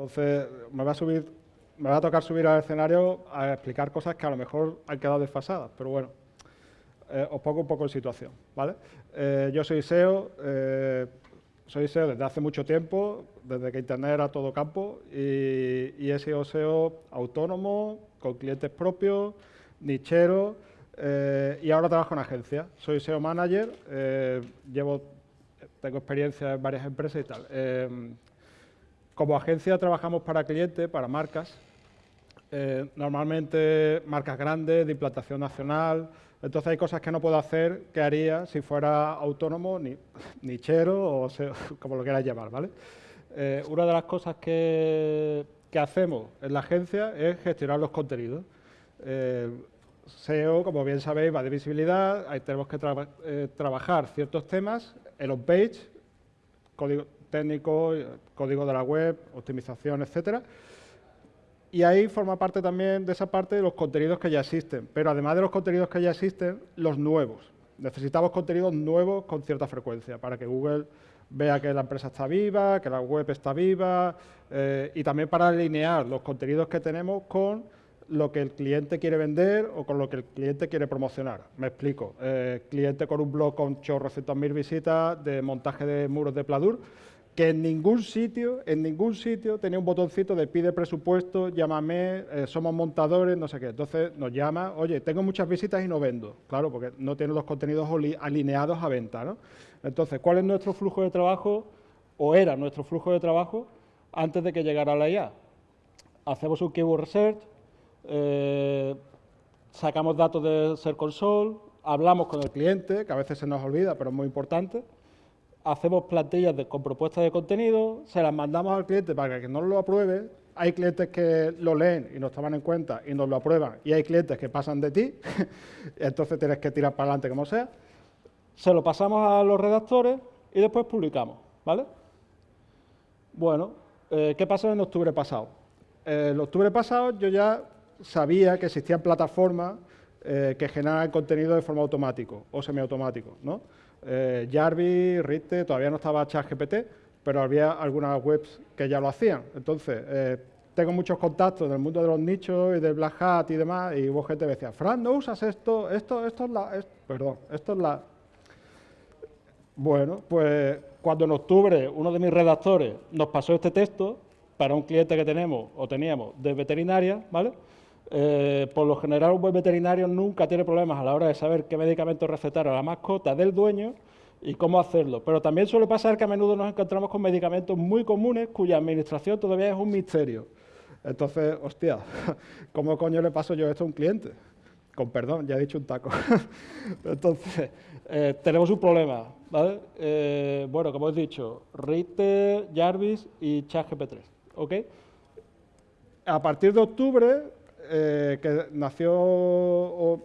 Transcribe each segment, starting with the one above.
Entonces, me va a subir, me va a tocar subir al escenario a explicar cosas que a lo mejor han quedado desfasadas, pero bueno, eh, os pongo un poco en situación, ¿vale? Eh, yo soy SEO, eh, soy SEO desde hace mucho tiempo, desde que Internet era todo campo, y, y he sido SEO autónomo, con clientes propios, nichero, y ahora trabajo en agencia. Soy SEO manager, llevo, tengo experiencia en varias empresas y tal. Como agencia trabajamos para clientes, para marcas, eh, normalmente marcas grandes, de implantación nacional, entonces hay cosas que no puedo hacer que haría si fuera autónomo, ni, nichero o como lo quieras llamar, ¿vale? Eh, una de las cosas que, hacemos en la agencia es gestionar los contenidos. Eh, SEO, como bien sabéis, va de visibilidad, ahí tenemos que trabajar ciertos temas, el on-page, código, técnico, código de la web, optimización, etcétera. Y ahí forma parte también de esa parte de los contenidos que ya existen. Pero además de los contenidos que ya existen, los nuevos. Necesitamos contenidos nuevos con cierta frecuencia para que Google vea que la empresa está viva, que la web está viva eh, y también para alinear los contenidos que tenemos con lo que el cliente quiere vender o con lo que el cliente quiere promocionar. Me explico. Eh, cliente con un blog con chorros mil visitas de montaje de muros de Pladur que en ningún sitio, en ningún sitio tenía un botoncito de pide presupuesto, llámame, eh, somos montadores, no sé qué. Entonces nos llama, oye, tengo muchas visitas y no vendo. Claro, porque no tiene los contenidos alineados a venta, ¿no? Entonces, ¿cuál es nuestro flujo de trabajo, o era nuestro flujo de trabajo, antes de que llegara la IA? Hacemos un keyword research, eh, sacamos datos de Ser Console, hablamos con el cliente, que a veces se nos olvida, pero es muy importante, hacemos plantillas con propuestas de contenido, se las mandamos al cliente para que nos lo apruebe. Hay clientes que lo leen y nos toman en cuenta y nos lo aprueban, y hay clientes que pasan de ti, entonces tienes que tirar para adelante como sea. Se lo pasamos a los redactores y después publicamos, ¿vale? Bueno, eh, ¿qué pasó en octubre pasado? Eh, en octubre pasado yo ya sabía que existían plataformas eh, que generan contenido de forma automático o semiautomático, ¿no? Eh, Jarvis, Rite, todavía no estaba ChatGPT, pero había algunas webs que ya lo hacían. Entonces, eh, tengo muchos contactos en el mundo de los nichos y de Black Hat y demás, y hubo gente que decía, Fran, ¿no usas esto? Esto, esto es la... perdón, esto es la... Bueno, pues cuando en octubre uno de mis redactores nos pasó este texto para un cliente que tenemos o teníamos de veterinaria, ¿vale?, eh, por lo general, un buen veterinario nunca tiene problemas a la hora de saber qué medicamento recetar a la mascota del dueño y cómo hacerlo. Pero también suele pasar que a menudo nos encontramos con medicamentos muy comunes cuya administración todavía es un misterio. Entonces, hostia, ¿cómo coño le paso yo esto a un cliente? Con perdón, ya he dicho un taco. Entonces, eh, tenemos un problema, ¿vale? Eh, bueno, como he dicho, Rite, Jarvis y ChatGP3, ¿ok? A partir de octubre eh, que nació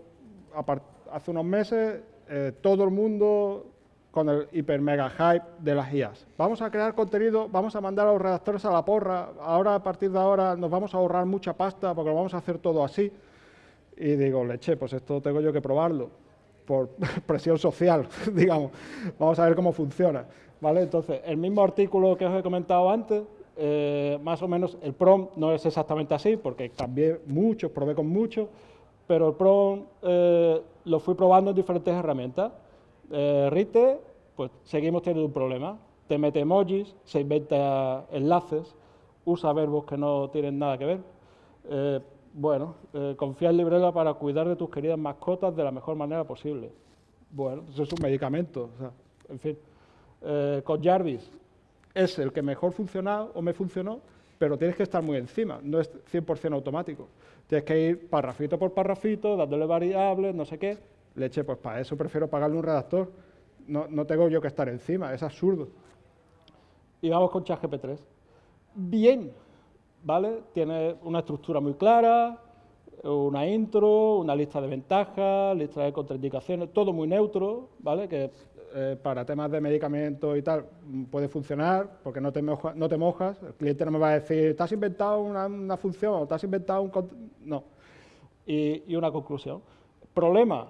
hace unos meses, eh, todo el mundo con el hiper mega hype de las IAS. Vamos a crear contenido, vamos a mandar a los redactores a la porra, ahora a partir de ahora nos vamos a ahorrar mucha pasta porque lo vamos a hacer todo así. Y digo, leche, pues esto tengo yo que probarlo por presión social, digamos. Vamos a ver cómo funciona. ¿vale? Entonces, el mismo artículo que os he comentado antes, eh, más o menos el PROM no es exactamente así, porque cambié mucho, probé con mucho, pero el PROM eh, lo fui probando en diferentes herramientas. Eh, Rite, pues seguimos teniendo un problema. Te mete emojis, se inventa enlaces, usa verbos que no tienen nada que ver. Eh, bueno, confía en Librela para cuidar de tus queridas mascotas de la mejor manera posible. Bueno, eso es un medicamento, en fin. con Jarvis, es el que mejor funciona o me funcionó, pero tienes que estar muy encima, no es 100% automático. Tienes que ir parrafito por parrafito, dándole variables, no sé qué. Leche, pues para eso prefiero pagarle un redactor. No, no tengo yo que estar encima, es absurdo. Y vamos con ChatGP3. Bien, ¿vale? Tiene una estructura muy clara, una intro, una lista de ventajas, lista de contraindicaciones, todo muy neutro, ¿vale? Que eh, para temas de medicamentos y tal puede funcionar porque no te, no te mojas, el cliente no me va a decir, ¿te has inventado una, función o te has inventado un... No. Y, una conclusión. Problema,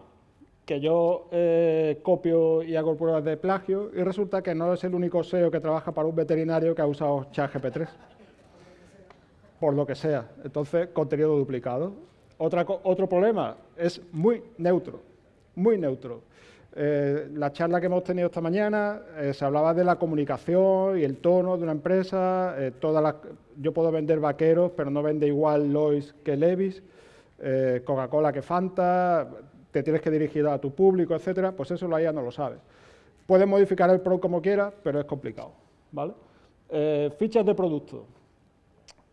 que yo eh, copio y hago pruebas de plagio y resulta que no es el único SEO que trabaja para un veterinario que ha usado ChatGP3. por lo que sea. Entonces, contenido duplicado. Otra, otro problema es muy neutro, muy neutro. Eh, la charla que hemos tenido esta mañana eh, se hablaba de la comunicación y el tono de una empresa. Eh, yo puedo vender vaqueros, pero no vende igual Lois que Levis, Coca-Cola que Fanta, te tienes que dirigir a tu público, etcétera. Pues eso la IA no lo sabe. Puedes modificar el pro como quieras, pero es complicado. ¿vale? fichas de producto.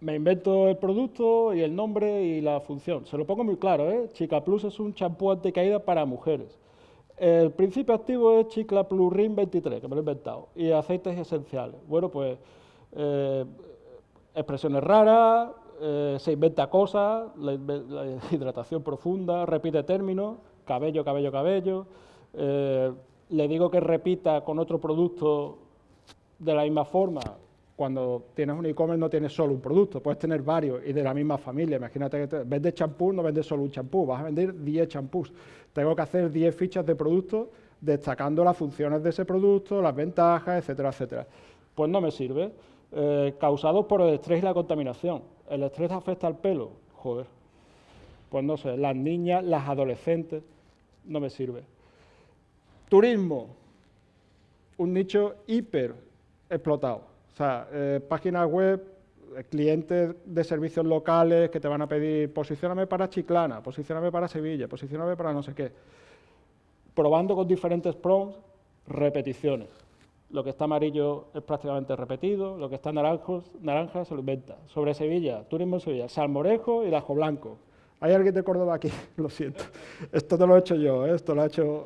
Me invento el producto y el nombre y la función. Se lo pongo muy claro, ¿eh? Chica Plus es un champú anticaída para mujeres. El principio activo es Chicla Plurin 23, que me lo he inventado, y aceites esenciales. Bueno, pues eh, expresiones raras, eh, se inventa cosas, la, hidratación profunda, repite términos, cabello, cabello, cabello. Eh, le digo que repita con otro producto de la misma forma, cuando tienes un e-commerce no tienes solo un producto, puedes tener varios y de la misma familia. Imagínate que vendes champú, no vendes solo un champú, vas a vender 10 champús. Tengo que hacer 10 fichas de producto destacando las funciones de ese producto, las ventajas, etcétera, etcétera. Pues no me sirve. Eh, causados por el estrés y la contaminación. ¿El estrés afecta al pelo? Joder. Pues no sé, las niñas, las adolescentes, no me sirve. Turismo, un nicho hiper explotado o sea, eh, páginas web, eh, clientes de servicios locales que te van a pedir posicioname para Chiclana, posicioname para Sevilla, posicioname para no sé qué. Probando con diferentes prompts, repeticiones. Lo que está amarillo es prácticamente repetido, lo que está naranjo, naranja se lo inventa. Sobre Sevilla, turismo en Sevilla, salmorejo y lajo blanco. ¿Hay alguien de Córdoba aquí? lo siento. Esto no lo he hecho yo, ¿eh? esto lo ha hecho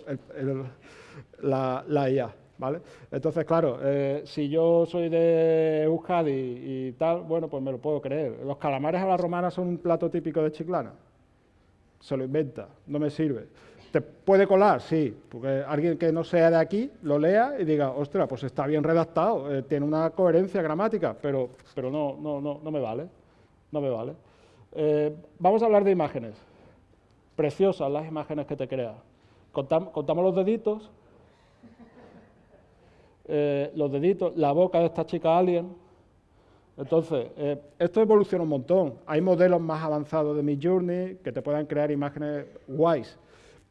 la, la IA. ¿Vale? Entonces, claro, eh, si yo soy de Euskadi y, tal, bueno, pues me lo puedo creer. Los calamares a la romana son un plato típico de Chiclana. Se lo inventa, no me sirve. ¿Te puede colar? Sí, porque alguien que no sea de aquí lo lea y diga, ostras, pues está bien redactado, eh, tiene una coherencia gramática, pero, pero no, no, no, no me vale, no me vale. Eh, vamos a hablar de imágenes. Preciosas las imágenes que te crea. contamos los deditos, eh, los deditos, la boca de esta chica alien. Entonces, eh, esto evoluciona un montón. Hay modelos más avanzados de mi Journey que te puedan crear imágenes guays.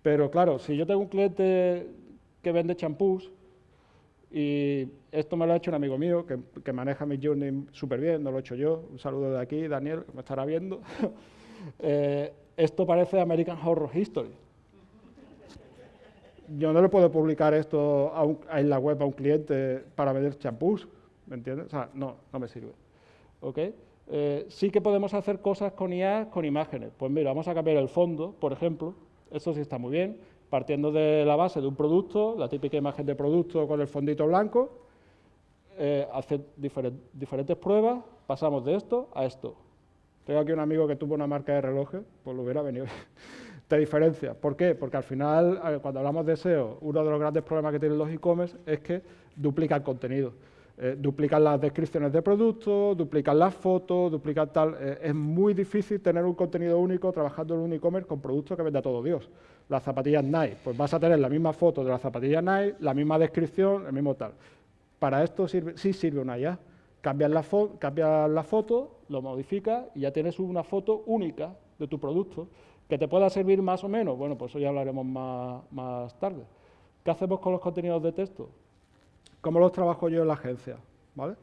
Pero claro, si yo tengo un cliente que vende champús, y esto me lo ha hecho un amigo mío que, maneja mi Journey súper bien, no lo he hecho yo. Un saludo de aquí, Daniel, que me estará viendo. Eh, esto parece American Horror History yo no le puedo publicar esto en la web a un cliente para vender champús, ¿me entiendes? O sea, no, no me sirve. ¿Ok? Eh, sí que podemos hacer cosas con IA, con imágenes. Pues mira, vamos a cambiar el fondo, por ejemplo. Esto sí está muy bien. Partiendo de la base de un producto, la típica imagen de producto con el fondito blanco, eh, hacer diferentes pruebas, pasamos de esto a esto. Tengo aquí un amigo que tuvo una marca de relojes, pues lo hubiera venido te diferencia. ¿Por qué? Porque al final, cuando hablamos de SEO, uno de los grandes problemas que tienen los e-commerce es que duplican contenido. Eh, duplican las descripciones de productos, duplican las fotos, duplican tal. Eh, es muy difícil tener un contenido único trabajando en un e-commerce con productos que venda todo Dios. Las zapatillas Nike, pues vas a tener la misma foto de las zapatillas Nike, la misma descripción, el mismo tal. Para esto sirve, sí sirve una IA. Cambias la, cambias la foto, lo modificas y ya tienes una foto única de tu producto. ¿Que te pueda servir más o menos? Bueno, pues eso ya hablaremos más, tarde. ¿Qué hacemos con los contenidos de texto? ¿Cómo los trabajo yo en la agencia? ¿Vale?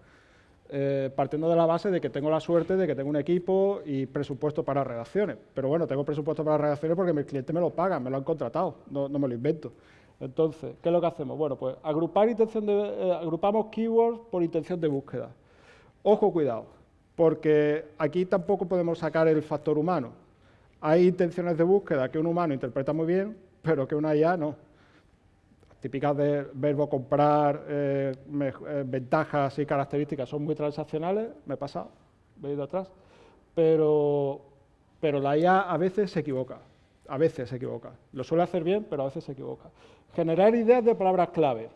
Eh, partiendo de la base de que tengo la suerte de que tengo un equipo y presupuesto para redacciones. Pero bueno, tengo presupuesto para redacciones porque mis clientes me lo pagan, me lo han contratado, no, me lo invento. Entonces, ¿qué es lo que hacemos? Bueno, pues agrupar intención de, eh, agrupamos keywords por intención de búsqueda. Ojo, cuidado, porque aquí tampoco podemos sacar el factor humano. Hay intenciones de búsqueda que un humano interpreta muy bien, pero que una IA no. Típicas del verbo comprar, eh, eh, ventajas y características son muy transaccionales, me he pasado, he ido atrás, pero, pero la IA a veces se equivoca, a veces se equivoca. Lo suele hacer bien, pero a veces se equivoca. Generar ideas de palabras clave,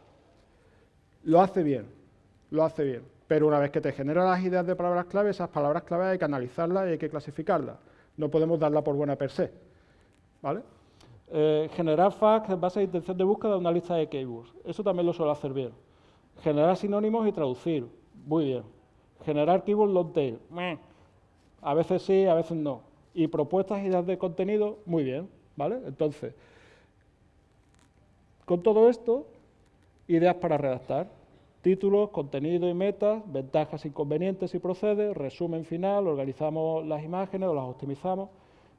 lo hace bien, lo hace bien, pero una vez que te genera las ideas de palabras clave, esas palabras clave hay que analizarlas y hay que clasificarlas no podemos darla por buena per se. ¿Vale? Eh, generar facts en base a intención de búsqueda de una lista de keywords. Eso también lo suelo hacer bien. Generar sinónimos y traducir. Muy bien. Generar keywords long tail. A veces sí, a veces no. Y propuestas y ideas de contenido, muy bien, ¿vale? Entonces, con todo esto, ideas para redactar. Títulos, contenido y metas, ventajas, inconvenientes y procede, resumen final, organizamos las imágenes o las optimizamos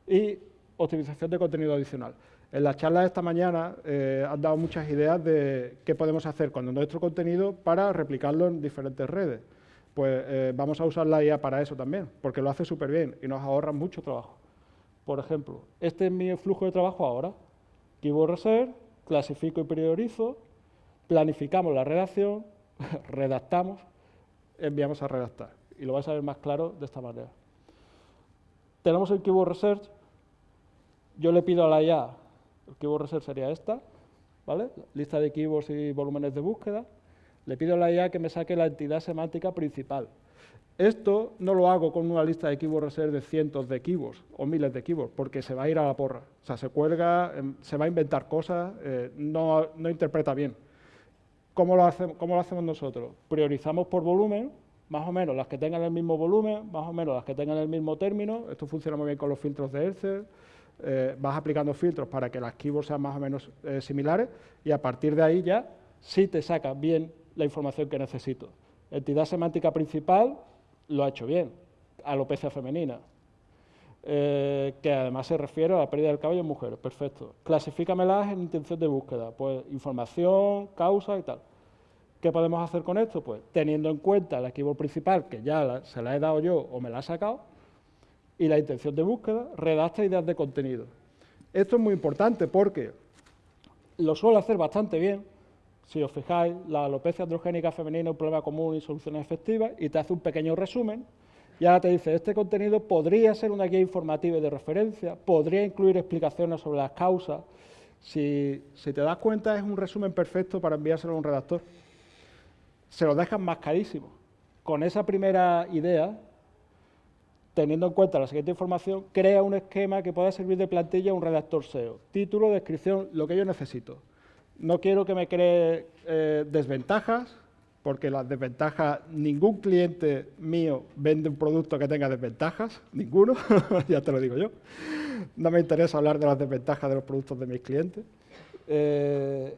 y optimización de contenido adicional. En la charla de esta mañana eh, han dado muchas ideas de qué podemos hacer con nuestro contenido para replicarlo en diferentes redes. Pues eh, vamos a usar la IA para eso también, porque lo hace súper bien y nos ahorra mucho trabajo. Por ejemplo, este es mi flujo de trabajo ahora. Keyword Research, clasifico y priorizo, planificamos la redacción, redactamos, enviamos a redactar. Y lo vais a ver más claro de esta manera. Tenemos el Keyword Research, yo le pido a la IA, el Keyword Research sería esta, ¿vale? Lista de keywords y volúmenes de búsqueda. Le pido a la IA que me saque la entidad semántica principal. Esto no lo hago con una lista de Keyword Research de cientos de keywords o miles de keywords, porque se va a ir a la porra. O sea, se cuelga, em, se va a inventar cosas, eh, no, no interpreta bien. ¿Cómo lo, hacemos, nosotros? Priorizamos por volumen, más o menos las que tengan el mismo volumen, más o menos las que tengan el mismo término. Esto funciona muy bien con los filtros de Excel. Eh, vas aplicando filtros para que las keywords sean más o menos eh, similares y a partir de ahí ya sí te saca bien la información que necesito. Entidad semántica principal lo ha hecho bien, alopecia femenina, eh, que además se refiere a la pérdida del cabello en mujeres, perfecto. Clasifícamelas en intención de búsqueda, pues información, causa y tal. ¿Qué podemos hacer con esto? Pues teniendo en cuenta el keyword principal, que ya se la he dado yo o me la ha sacado, y la intención de búsqueda, redacta ideas de contenido. Esto es muy importante porque lo suelo hacer bastante bien. Si os fijáis, la alopecia androgénica femenina es un problema común y soluciones efectivas, y te hace un pequeño resumen y ahora te dice, este contenido podría ser una guía informativa y de referencia, podría incluir explicaciones sobre las causas. Si, te das cuenta, es un resumen perfecto para enviárselo a un redactor. Se lo dejan más carísimo. Con esa primera idea, teniendo en cuenta la siguiente información, crea un esquema que pueda servir de plantilla a un redactor SEO. Título, descripción, lo que yo necesito. No quiero que me cree eh, desventajas, porque las desventajas, ningún cliente mío vende un producto que tenga desventajas, ninguno, ya te lo digo yo. No me interesa hablar de las desventajas de los productos de mis clientes. Eh,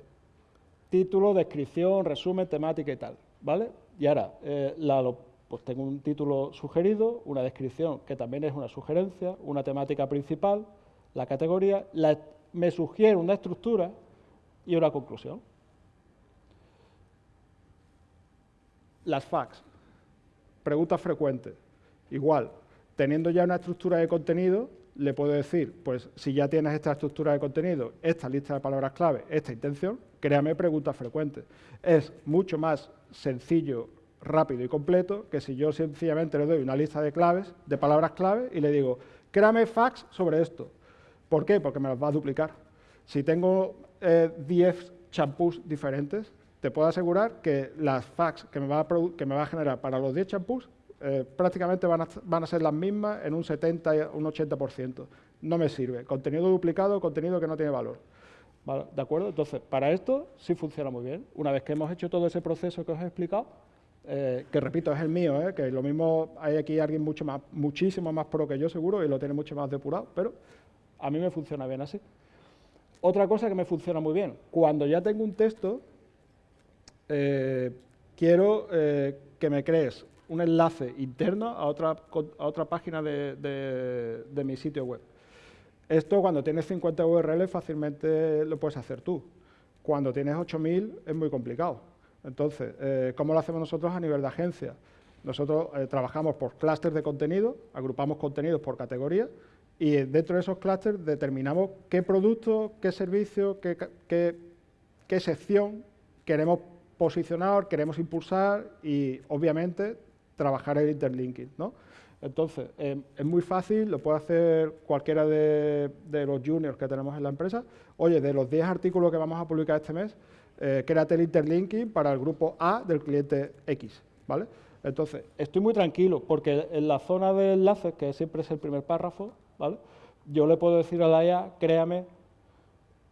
título, descripción, resumen, temática y tal, ¿vale? Y ahora, eh, pues tengo un título sugerido, una descripción que también es una sugerencia, una temática principal, la categoría, me sugiere una estructura y una conclusión. Las fax, preguntas frecuentes. Igual, teniendo ya una estructura de contenido, le puedo decir, pues si ya tienes esta estructura de contenido, esta lista de palabras clave, esta intención, créame preguntas frecuentes. Es mucho más sencillo, rápido y completo que si yo sencillamente le doy una lista de claves, de palabras clave, y le digo, créame fax sobre esto. ¿Por qué? Porque me las va a duplicar. Si tengo 10 eh, champús diferentes, te puedo asegurar que las fax que me va a, que me va a generar para los 10 champús eh, prácticamente van a, van a, ser las mismas en un 70, un 80%. No me sirve. Contenido duplicado, contenido que no tiene valor. ¿De acuerdo? Entonces, para esto sí funciona muy bien. Una vez que hemos hecho todo ese proceso que os he explicado, eh, que repito, es el mío, eh, que lo mismo hay aquí alguien mucho más, muchísimo más pro que yo seguro y lo tiene mucho más depurado, pero a mí me funciona bien así. Otra cosa que me funciona muy bien, cuando ya tengo un texto, eh, quiero eh, que me crees un enlace interno a otra, a otra página de, mi sitio web. Esto cuando tienes 50 URLs fácilmente lo puedes hacer tú. Cuando tienes 8000 es muy complicado. Entonces, eh, ¿cómo lo hacemos nosotros a nivel de agencia? Nosotros trabajamos por clústeres de contenido, agrupamos contenidos por categoría y dentro de esos clústeres determinamos qué producto, qué servicio, qué, qué, qué sección queremos posicionar, queremos impulsar y, obviamente, trabajar el interlinking. ¿no? Entonces, em, es muy fácil, lo puede hacer cualquiera de, los juniors que tenemos en la empresa. Oye, de los 10 artículos que vamos a publicar este mes, eh, créate el interlinking para el grupo A del cliente X. ¿vale? Entonces, estoy muy tranquilo porque en la zona de enlaces, que siempre es el primer párrafo, ¿vale? yo le puedo decir a la IA, créame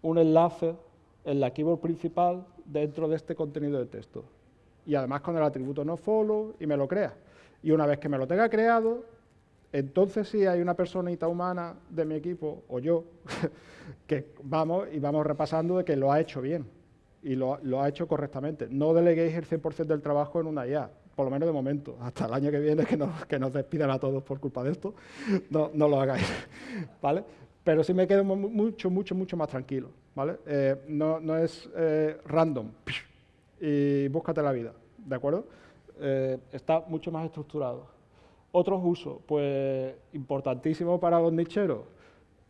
un enlace en la keyword principal dentro de este contenido de texto. Y además con el atributo nofollow y me lo crea. Y una vez que me lo tenga creado, entonces sí hay una personita humana de mi equipo, o yo, que vamos y vamos repasando de que lo ha hecho bien y lo, ha hecho correctamente. No deleguéis el 100% del trabajo en una IA, por lo menos de momento. Hasta el año que viene, que nos, que nos despidan a todos por culpa de esto, no, no lo hagáis. ¿vale? Pero sí me quedo mucho, mucho, mucho más tranquilo. ¿Vale? Eh, no, es eh, random y búscate la vida, ¿de acuerdo? Eh, está mucho más estructurado. Otros usos, pues importantísimo para los nicheros,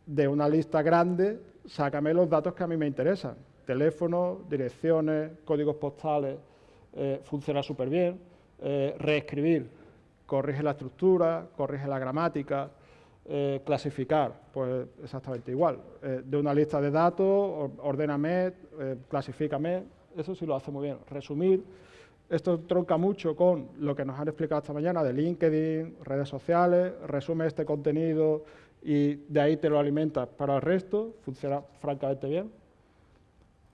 de una lista grande, sácame los datos que a mí me interesan. Teléfono, direcciones, códigos postales, funciona súper bien. Reescribir, corrige la estructura, corrige la gramática, eh, clasificar, pues exactamente igual. de una lista de datos, ordéname, clasifícame, eso sí lo hace muy bien. Resumir, esto tronca mucho con lo que nos han explicado esta mañana de LinkedIn, redes sociales, resume este contenido y de ahí te lo alimentas para el resto, funciona francamente bien.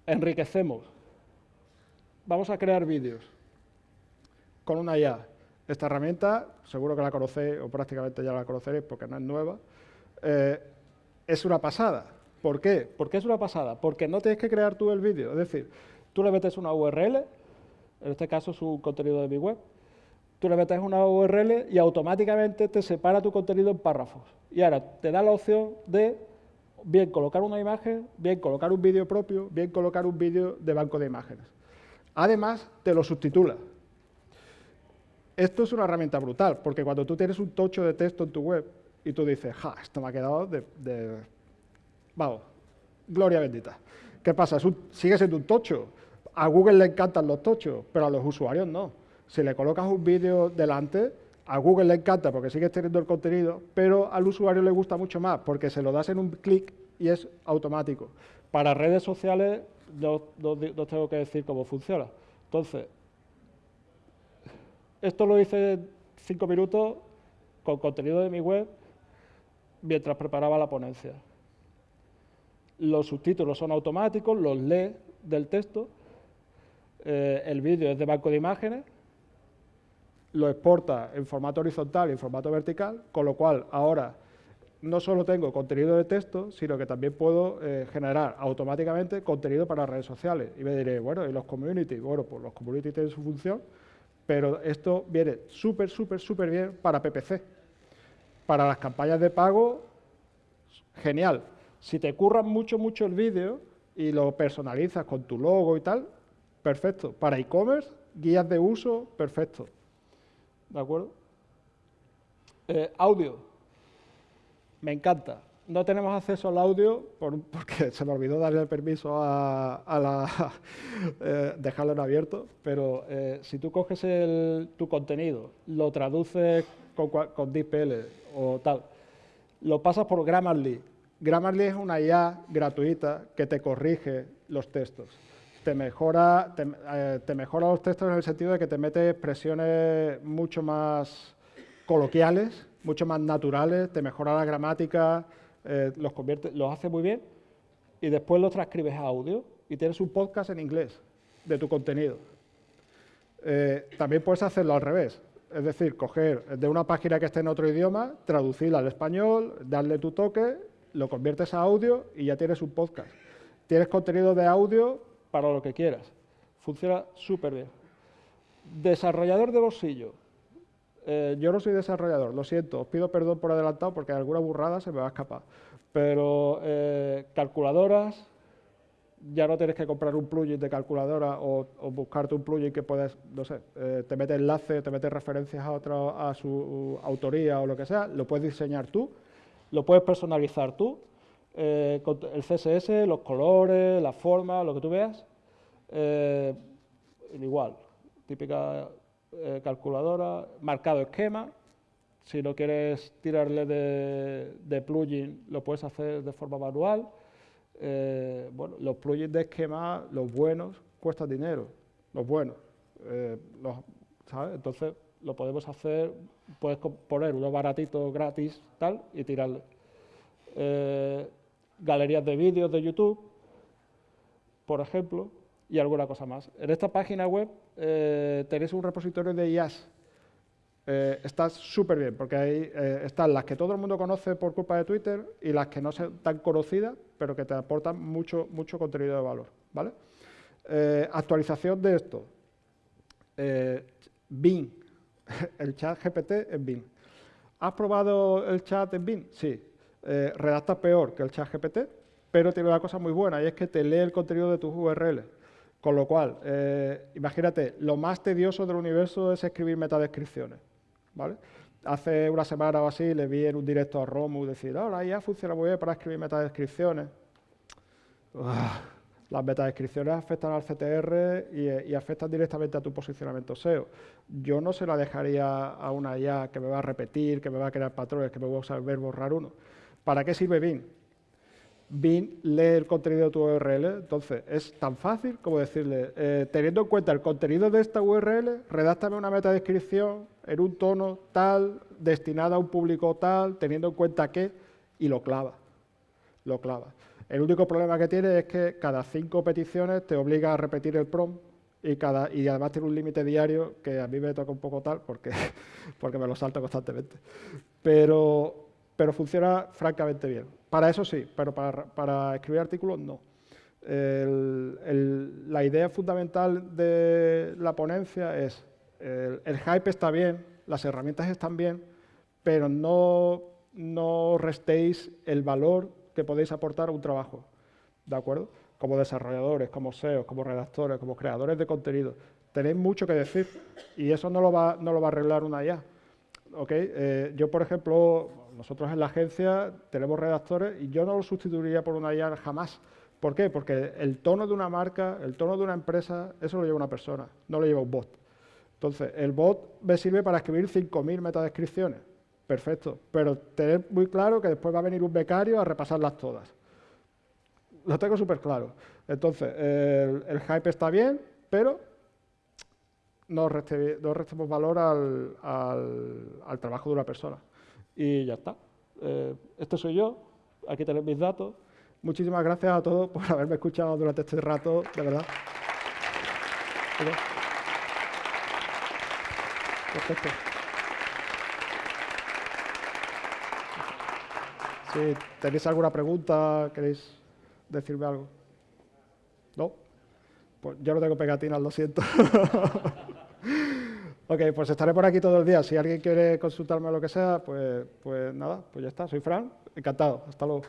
Enriquecemos. Vamos a crear vídeos con una IA. Esta herramienta, seguro que la conocéis o prácticamente ya la conoceréis porque no es nueva, eh, es una pasada. ¿Por qué? ¿Por qué es una pasada? Porque no tienes que crear tú el vídeo. Es decir, tú le metes una URL, en este caso es un contenido de mi web, tú le metes una URL y automáticamente te separa tu contenido en párrafos. Y ahora te da la opción de bien colocar una imagen, bien colocar un vídeo propio, bien colocar un vídeo de banco de imágenes. Además, te lo subtitula. Esto es una herramienta brutal, porque cuando tú tienes un tocho de texto en tu web y tú dices, ja, esto me ha quedado de... Vamos, gloria bendita. ¿Qué pasa? sigue siendo un tocho, a Google le encantan los tochos, pero a los usuarios no. Si le colocas un vídeo delante, a Google le encanta porque sigues teniendo el contenido, pero al usuario le gusta mucho más porque se lo das en un clic y es automático. Para redes sociales no, tengo que decir cómo funciona. Entonces, esto lo hice cinco minutos con contenido de mi web mientras preparaba la ponencia. Los subtítulos son automáticos, los lee del texto eh, el vídeo es de banco de imágenes, lo exporta en formato horizontal y en formato vertical, con lo cual ahora no solo tengo contenido de texto, sino que también puedo eh, generar automáticamente contenido para redes sociales. Y me diré, bueno, ¿y los community? Bueno, pues los community tienen su función, pero esto viene súper, súper, súper bien para PPC. Para las campañas de pago, genial. Si te curran mucho, mucho el vídeo y lo personalizas con tu logo y tal, perfecto. Para e-commerce, guías de uso, perfecto. ¿De acuerdo? Eh, audio. Me encanta. No tenemos acceso al audio porque se me olvidó darle el permiso a, la, eh, dejarlo en abierto, pero eh, si tú coges tu contenido, lo traduces con, con o tal, lo pasas por Grammarly. Grammarly es una IA gratuita que te corrige los textos te mejora, eh, te, mejora los textos en el sentido de que te mete expresiones mucho más coloquiales, mucho más naturales, te mejora la gramática, eh, los, convierte, los hace muy bien y después los transcribes a audio y tienes un podcast en inglés de tu contenido. Eh, también puedes hacerlo al revés, es decir, coger de una página que esté en otro idioma, traducirla al español, darle tu toque, lo conviertes a audio y ya tienes un podcast. Tienes contenido de audio para lo que quieras. Funciona súper bien. Desarrollador de bolsillo. Eh, yo no soy desarrollador, lo siento, os pido perdón por adelantado porque alguna burrada se me va a escapar. Pero eh, calculadoras, ya no tienes que comprar un plugin de calculadora o, buscarte un plugin que puedes, no sé, eh, te mete enlace, te mete referencias a, otra, a su autoría o lo que sea, lo puedes diseñar tú, lo puedes personalizar tú el CSS, los colores, la forma, lo que tú veas, igual, típica eh, calculadora, marcado esquema, si no quieres tirarle de, plugin, lo puedes hacer de forma manual. bueno, los plugins de esquema, los buenos, cuestan dinero, los buenos. Entonces, lo podemos hacer, puedes poner uno baratito gratis, tal, y tirarle galerías de vídeos de YouTube, por ejemplo, y alguna cosa más. En esta página web eh, tenéis un repositorio de IAS. eh, está súper bien, porque ahí eh, están las que todo el mundo conoce por culpa de Twitter y las que no son tan conocidas, pero que te aportan mucho, mucho contenido de valor. ¿vale? Eh, actualización de esto. Bing, el chat GPT en Bing. ¿Has probado el chat en Bing? Sí. redacta peor que el chat GPT, pero tiene una cosa muy buena y es que te lee el contenido de tus URLs. Con lo cual, imagínate, lo más tedioso del universo es escribir metadescripciones. ¿vale? Hace una semana o así le vi en un directo a Romu decir, ahora ya funciona muy bien para escribir metadescripciones. las metadescripciones afectan al CTR y, afectan directamente a tu posicionamiento SEO. Yo no se la dejaría a una IA que me va a repetir, que me va a crear patrones, que me va a saber borrar uno. ¿Para qué sirve Bing? Bing lee el contenido de tu URL, entonces es tan fácil como decirle, eh, teniendo en cuenta el contenido de esta URL, redáctame una metadescripción en un tono tal, destinada a un público tal, teniendo en cuenta que, y lo clava, lo clava. El único problema que tiene es que cada cinco peticiones te obliga a repetir el prompt y, cada, y además tiene un límite diario que a mí me toca un poco tal porque, porque me lo salto constantemente. Pero, pero funciona francamente bien. Para eso sí, pero para, escribir artículos no. la idea fundamental de la ponencia es el, hype está bien, las herramientas están bien, pero no, no restéis el valor que podéis aportar a un trabajo, ¿de acuerdo? Como desarrolladores, como SEO, como redactores, como creadores de contenido. Tenéis mucho que decir y eso no lo va, no lo va a arreglar una IA. ¿Okay? Eh, yo, por ejemplo, nosotros en la agencia tenemos redactores y yo no lo sustituiría por una IA jamás. ¿Por qué? Porque el tono de una marca, el tono de una empresa, eso lo lleva una persona, no lo lleva un bot. Entonces, el bot me sirve para escribir 5.000 metadescripciones. Perfecto. Pero tener muy claro que después va a venir un becario a repasarlas todas. Lo tengo súper claro. Entonces, el, hype está bien, pero no, restemos valor al, trabajo de una persona. Y ya está. Eh, esto soy yo. Aquí tenéis mis datos. Muchísimas gracias a todos por haberme escuchado durante este rato, de verdad. Perfecto. Si tenéis alguna pregunta, queréis decirme algo. ¿No? Pues yo no tengo pegatinas, lo siento. ok, pues estaré por aquí todo el día. Si alguien quiere consultarme lo que sea, pues, pues nada, pues ya está. Soy Fran, encantado. Hasta luego.